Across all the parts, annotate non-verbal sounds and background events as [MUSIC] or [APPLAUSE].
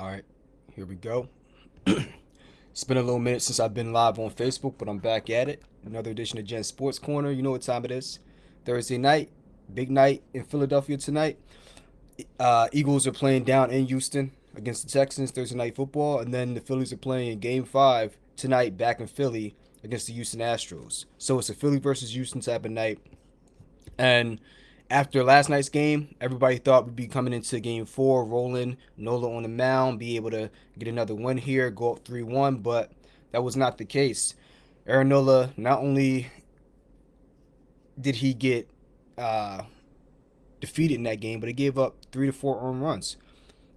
All right, here we go. [CLEARS THROAT] it's been a little minute since I've been live on Facebook, but I'm back at it. Another edition of Gen Sports Corner. You know what time it is. Thursday night, big night in Philadelphia tonight. Uh, Eagles are playing down in Houston against the Texans Thursday night football, and then the Phillies are playing in Game Five tonight back in Philly against the Houston Astros. So it's a Philly versus Houston type of night, and after last night's game, everybody thought we'd be coming into game four, rolling Nola on the mound, be able to get another win here, go up 3 1, but that was not the case. Aaron Nola, not only did he get uh, defeated in that game, but he gave up three to four earned runs.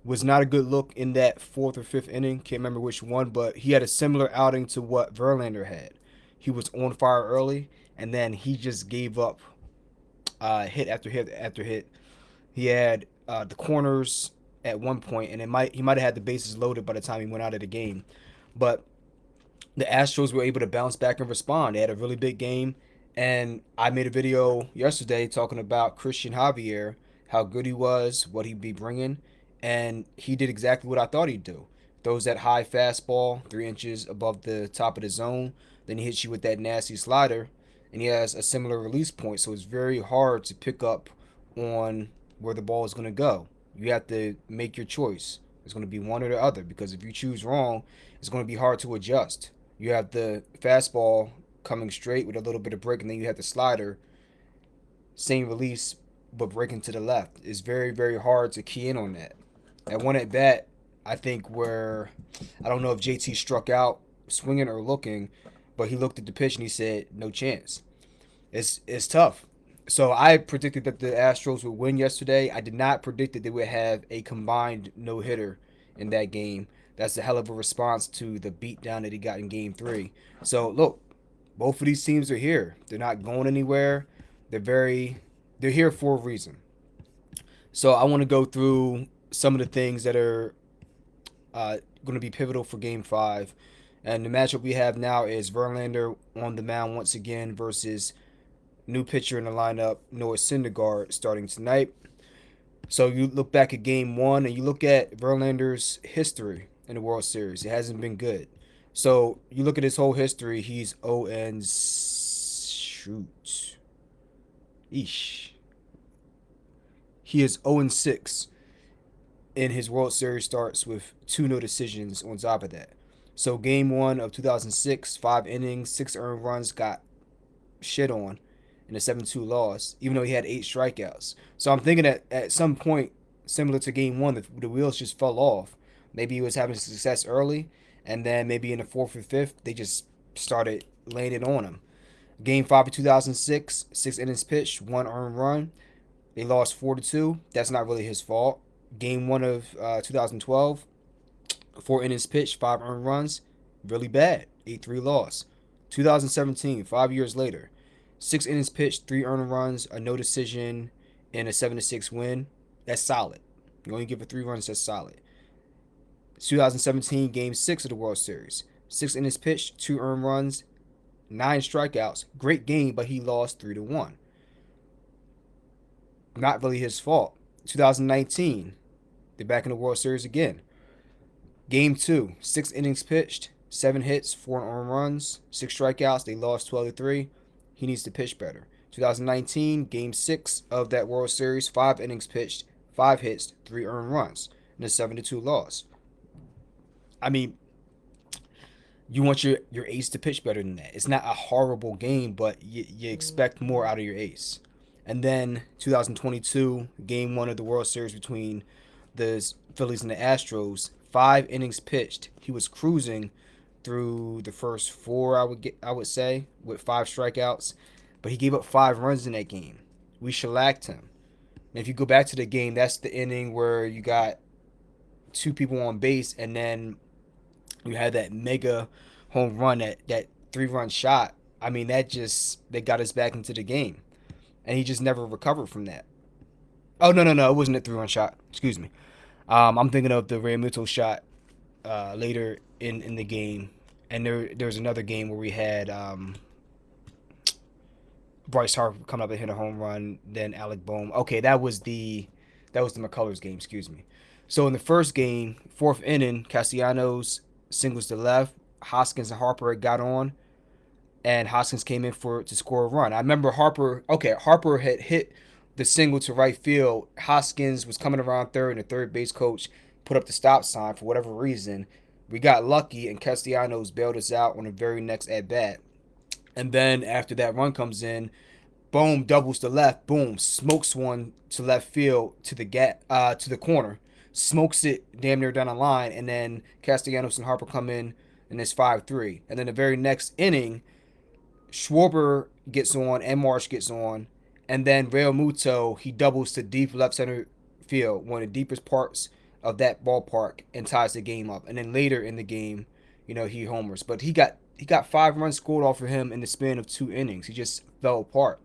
Was not a good look in that fourth or fifth inning. Can't remember which one, but he had a similar outing to what Verlander had. He was on fire early, and then he just gave up uh, hit after hit after hit. He had uh, the corners at one point, and it might he might have had the bases loaded by the time he went out of the game. But the Astros were able to bounce back and respond. They had a really big game, and I made a video yesterday talking about Christian Javier, how good he was, what he'd be bringing, and he did exactly what I thought he'd do. Throws that high fastball, three inches above the top of the zone. Then he hits you with that nasty slider, and he has a similar release point, so it's very hard to pick up on where the ball is going to go. You have to make your choice. It's going to be one or the other because if you choose wrong, it's going to be hard to adjust. You have the fastball coming straight with a little bit of break, and then you have the slider, same release, but breaking to the left. It's very, very hard to key in on that. At one at bat, I think where I don't know if JT struck out swinging or looking, but he looked at the pitch and he said, "No chance." It's it's tough. So I predicted that the Astros would win yesterday. I did not predict that they would have a combined no hitter in that game. That's a hell of a response to the beatdown that he got in Game Three. So look, both of these teams are here. They're not going anywhere. They're very they're here for a reason. So I want to go through some of the things that are uh, going to be pivotal for Game Five and the matchup we have now is Verlander on the mound once again versus new pitcher in the lineup, Noah Syndergaard, starting tonight. So you look back at game one and you look at Verlander's history in the World Series. It hasn't been good. So you look at his whole history, he's 0 and shoot. Eesh. He is 0 and 6 in his World Series starts with two no decisions on top of that. So game one of 2006, five innings, six earned runs, got shit on in a 7-2 loss, even though he had eight strikeouts. So I'm thinking that at some point, similar to game one, the, the wheels just fell off. Maybe he was having success early, and then maybe in the fourth or fifth, they just started laying it on him. Game five of 2006, six innings pitched, one earned run. They lost 4 to 2. That's not really his fault. Game one of uh, 2012, four innings pitched, five earned runs. Really bad. 8 3 loss. 2017, five years later, six innings pitched, three earned runs, a no decision, and a 7 6 win. That's solid. You only give it three runs, that's solid. 2017, game six of the World Series. Six innings pitched, two earned runs, nine strikeouts. Great game, but he lost 3 to 1. Not really his fault. 2019, they're back in the World Series again. Game two, six innings pitched, seven hits, four earned runs, six strikeouts. They lost 12 to 3. He needs to pitch better. 2019, game six of that World Series, five innings pitched, five hits, three earned runs, and a 7 to 2 loss. I mean, you want your, your ace to pitch better than that. It's not a horrible game, but you, you expect more out of your ace. And then 2022, game one of the World Series between the Phillies and the Astros, five innings pitched. He was cruising through the first four, I would get, I would say, with five strikeouts, but he gave up five runs in that game. We shellacked him. And if you go back to the game, that's the inning where you got two people on base, and then you had that mega home run, that that three run shot. I mean, that just they got us back into the game, and he just never recovered from that. Oh no no no! It wasn't a three run shot. Excuse me. Um, I'm thinking of the Realmuto shot uh, later in, in the game, and there was another game where we had um, Bryce Harper coming up and hit a home run, then Alec Bohm. Okay, that was the that was the McCullers game. Excuse me. So in the first game, fourth inning, Castellanos singles to left. Hoskins and Harper got on, and Hoskins came in for to score a run. I remember Harper. Okay, Harper had hit the single to right field. Hoskins was coming around third, and the third base coach put up the stop sign for whatever reason. We got lucky, and Castellanos bailed us out on the very next at bat. And then after that run comes in, boom, doubles to left, boom, smokes one to left field to the gap, uh, to the corner, smokes it damn near down the line, and then Castellanos and Harper come in, and it's five three. And then the very next inning, Schwarber gets on and Marsh gets on, and then Realmuto, he doubles to deep left center field, one of the deepest parts of that ballpark, and ties the game up. And then later in the game, you know he homers, but he got he got five runs scored off of him in the span of two innings. He just fell apart.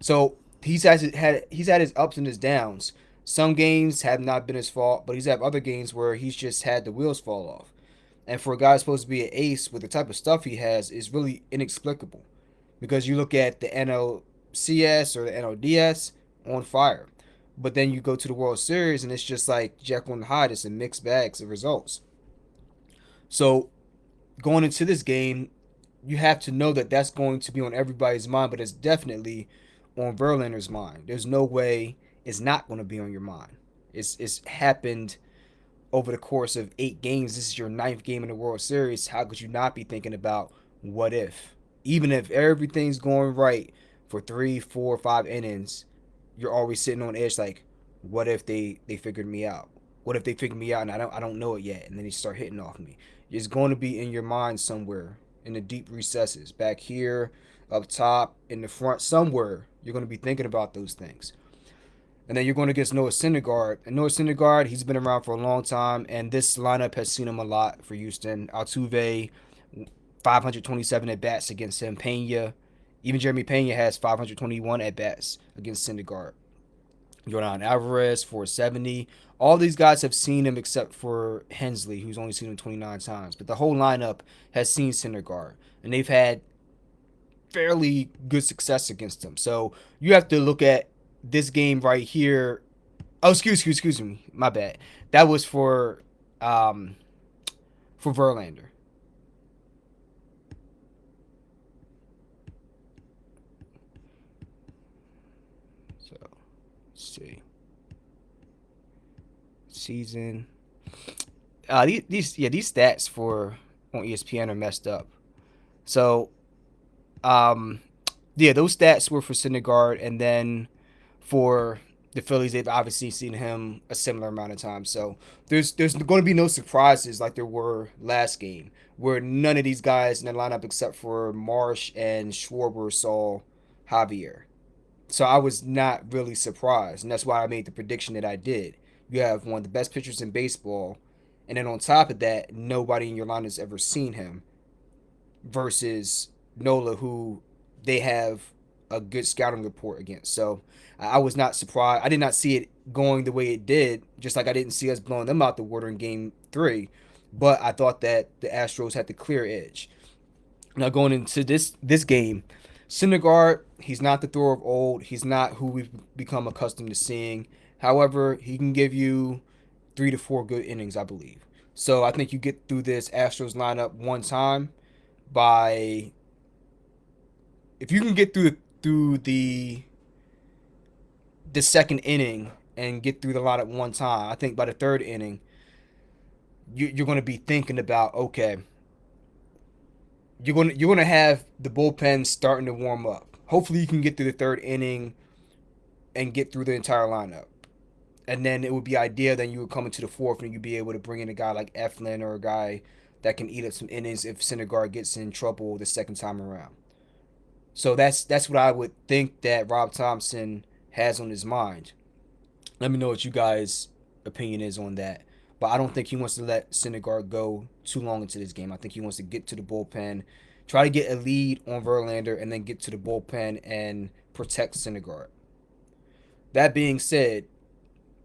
So he's has had he's had his ups and his downs. Some games have not been his fault, but he's had other games where he's just had the wheels fall off. And for a guy supposed to be an ace with the type of stuff he has is really inexplicable. Because you look at the NLCS or the NLDS on fire. But then you go to the World Series and it's just like Jekyll and Hyde. It's a mixed bags of results. So going into this game, you have to know that that's going to be on everybody's mind, but it's definitely on Verlander's mind. There's no way it's not going to be on your mind. It's it's happened over the course of eight games. This is your ninth game in the World Series. How could you not be thinking about what if? Even if everything's going right for three, four, five innings, you're always sitting on edge like, what if they they figured me out? What if they figured me out and I don't I don't know it yet? And then they start hitting off me. It's going to be in your mind somewhere in the deep recesses, back here, up top, in the front, somewhere. You're going to be thinking about those things. And then you're going get Noah Syndergaard. And Noah Syndergaard, he's been around for a long time, and this lineup has seen him a lot for Houston. Altuve, 527 at bats against him. Pena, even Jeremy Pena has 521 at bats against Syndergaard. Yordan Alvarez, 470. All these guys have seen him except for Hensley, who's only seen him 29 times. But the whole lineup has seen Syndergaard, and they've had fairly good success against him. So you have to look at this game right here. Oh, excuse, excuse, excuse me. My bad. That was for um for Verlander. So let's see. Season. Uh these, these yeah, these stats for on ESPN are messed up. So um yeah, those stats were for Syndergaard and then for the Phillies, they've obviously seen him a similar amount of time. So there's there's going to be no surprises like there were last game, where none of these guys in the lineup except for Marsh and Schwarber saw Javier. So I was not really surprised, and that's why I made the prediction that I did. You have one of the best pitchers in baseball, and then on top of that, nobody in your line has ever seen him. Versus Nola, who they have a good scouting report against. So I was not surprised. I did not see it going the way it did, just like I didn't see us blowing them out the water in game three. But I thought that the Astros had the clear edge. Now going into this this game, Syndergaard, he's not the thrower of old. He's not who we've become accustomed to seeing. However, he can give you three to four good innings, I believe. So I think you get through this Astros lineup one time by if you can get through through the the second inning and get through the at one time, I think by the third inning, you, you're going to be thinking about okay, you're to, you're to have the bullpen starting to warm up. Hopefully, you can get through the third inning and get through the entire lineup. And then it would be ideal. Then you would come into the fourth and you'd be able to bring in a guy like Eflin or a guy that can eat up some innings if Syndergaard gets in trouble the second time around. So that's that's what I would think that Rob Thompson has on his mind. Let me know what you guys' opinion is on that. But I don't think he wants to let Syndergaard go too long into this game. I think he wants to get to the bullpen, try to get a lead on Verlander, and then get to the bullpen and protect Syndergaard. That being said,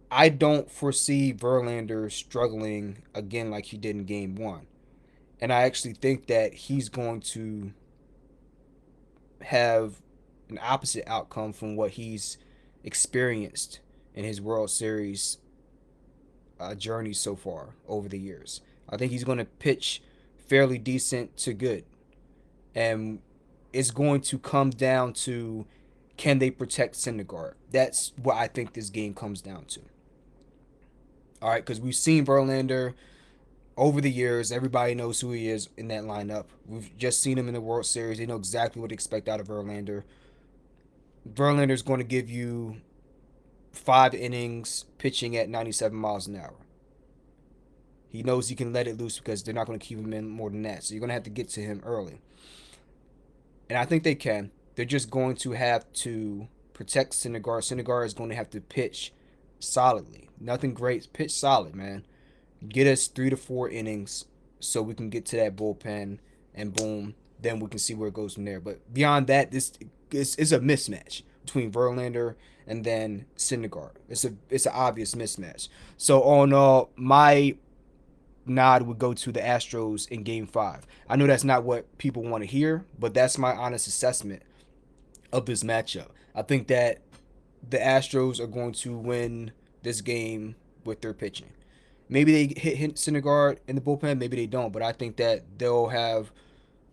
I don't foresee Verlander struggling again like he did in game one. And I actually think that he's going to have an opposite outcome from what he's experienced in his World Series uh, journey so far over the years. I think he's going to pitch fairly decent to good. And it's going to come down to can they protect Syndergaard? That's what I think this game comes down to. All right, because we've seen Verlander over the years. Everybody knows who he is in that lineup. We've just seen him in the World Series. They know exactly what to expect out of Verlander. Verlander is going to give you five innings pitching at 97 miles an hour. He knows he can let it loose because they're not going to keep him in more than that. So you're going to have to get to him early. And I think they can. They're just going to have to protect Syndergaard. Syndergaard is going to have to pitch solidly. Nothing great. Pitch solid, man. Get us three to four innings so we can get to that bullpen and boom, then we can see where it goes from there. But beyond that, this is, a mismatch between Verlander and then Syndergaard. It's a it's an obvious mismatch. So in all, my nod would go to the Astros in game five. I know that's not what people want to hear, but that's my honest assessment of this matchup. I think that the Astros are going to win this game with their pitching. Maybe they hit, hit Syndergaard in the bullpen, maybe they don't, but I think that they'll have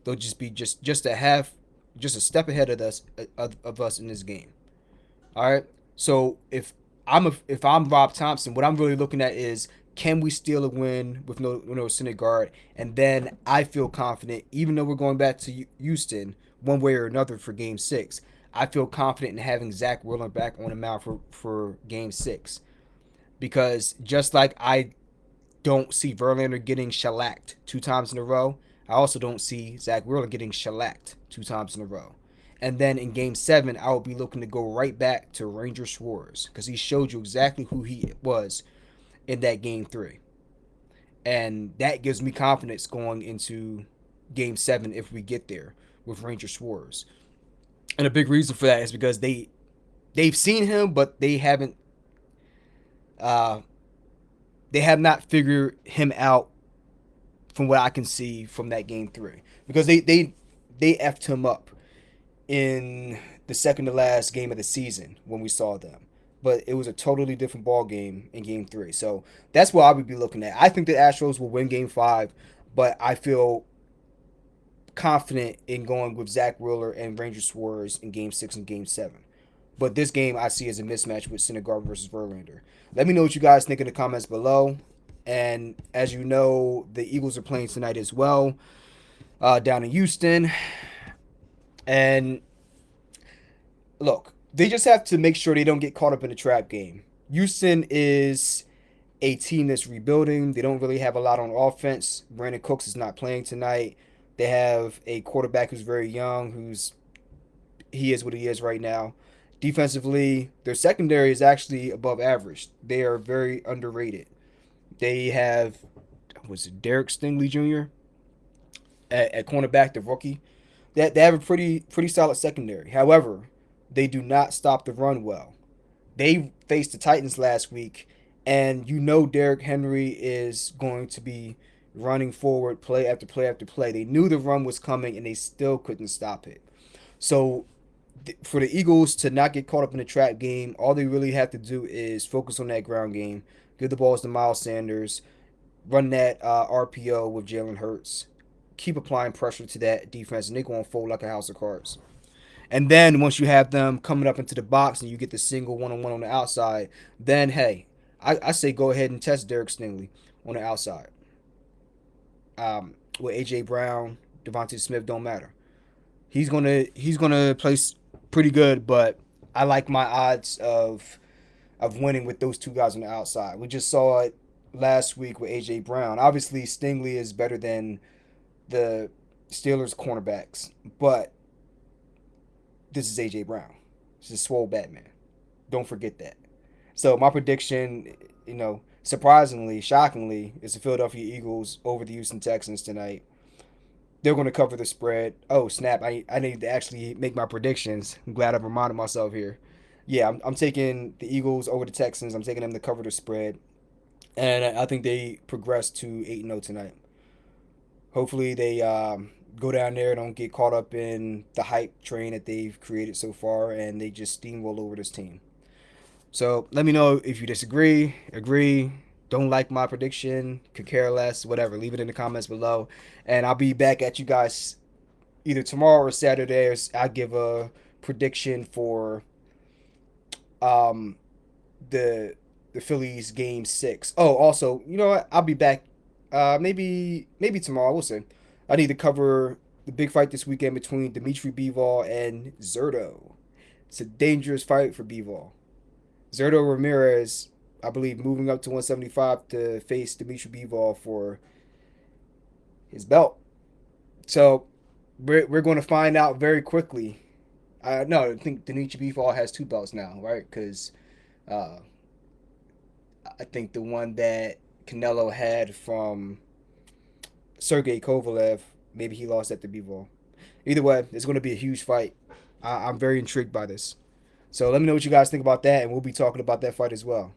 they'll just be just just a half just a step ahead of us of, of us in this game. All right. So if I'm a, if I'm Rob Thompson, what I'm really looking at is can we steal a win with no no Syndergaard? And then I feel confident, even though we're going back to Houston one way or another for Game Six. I feel confident in having Zach Wheeler back on the mound for for Game Six, because just like I don't see Verlander getting shellacked two times in a row, I also don't see Zach Wheeler getting shellacked two times in a row. And then in game seven, I will be looking to go right back to Ranger Suarez because he showed you exactly who he was in that game three. And that gives me confidence going into game seven if we get there with Ranger Suarez. And a big reason for that is because they they've seen him, but they haven't uh they have not figured him out from what I can see from that game three. Because they they they effed him up in the second to last game of the season when we saw them but it was a totally different ball game in game three. So that's what I would be looking at. I think the Astros will win game five, but I feel confident in going with Zach Wheeler and Ranger Suarez in game six and game seven. But this game I see as a mismatch with Syndergaard versus Verlander. Let me know what you guys think in the comments below. And as you know, the Eagles are playing tonight as well uh, down in Houston. And look, they just have to make sure they don't get caught up in a trap game. Houston is a team that's rebuilding. They don't really have a lot on offense. Brandin Cooks is not playing tonight. They have a quarterback who's very young, who's he is what he is right now. Defensively, their secondary is actually above average. They are very underrated. They have was it Derek Stingley Jr. at cornerback, the rookie. That they, have a pretty pretty solid secondary. However, they do not stop the run well. They faced the Titans last week, and you know Derrick Henry is going to be running forward play after play after play. They knew the run was coming, and they still couldn't stop it. So for the Eagles to not get caught up in the trap game, all they really have to do is focus on that ground game, give the balls to Miles Sanders, run that uh, RPO with Jalen Hurts, keep applying pressure to that defense, and they're going to fold like a house of cards. And then once you have them coming up into the box and you get the single one on one on the outside, then hey, I, I say go ahead and test Derek Stingley on the outside. Um, with AJ Brown, DeVonta Smith don't matter. He's gonna he's gonna place pretty good, but I like my odds of of winning with those two guys on the outside. We just saw it last week with AJ Brown. Obviously, Stingley is better than the Steelers cornerbacks, but this is AJ Brown. This is swole Batman. Don't forget that. So my prediction, you know, surprisingly, shockingly, is the Philadelphia Eagles over the Houston Texans tonight. They're going to cover the spread. Oh snap! I I need to actually make my predictions. I'm glad I've reminded myself here. Yeah, I'm, I'm taking the Eagles over the Texans. I'm taking them to cover the spread, and I think they progress to eight zero oh tonight. Hopefully, they um, go down there, don't get caught up in the hype train that they've created so far, and they just steamroll over this team. So let me know if you disagree, agree, don't like my prediction, could care less, whatever. Leave it in the comments below, and I'll be back at you guys either tomorrow or Saturday. I'll give a prediction for um the the Phillies game six. Oh, also, you know what? I'll be back. Uh, maybe maybe tomorrow. We'll see. I need to cover the big fight this weekend between Dimitri Bivol and Zurdo. It's a dangerous fight for Bivol. Zurdo Ramirez, I believe, moving up to 175 to face Dimitri Bivol for his belt. So we're, we're going to find out very quickly. Uh, no, I think Dimitri Bivol has two belts now, right? Because uh, I think the one that Canelo had from Sergey Kovalev, maybe he lost at the Bivol. Either way, it's going to be a huge fight. I, I'm very intrigued by this. So let me know what you guys think about that, and we'll be talking about that fight as well.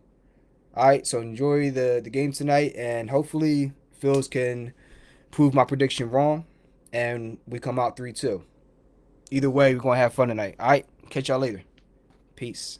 All right, so enjoy the the game tonight, and hopefully Phils can prove my prediction wrong, and we come out three two. Either way, we're gonna have fun tonight. All right, catch y'all later. Peace.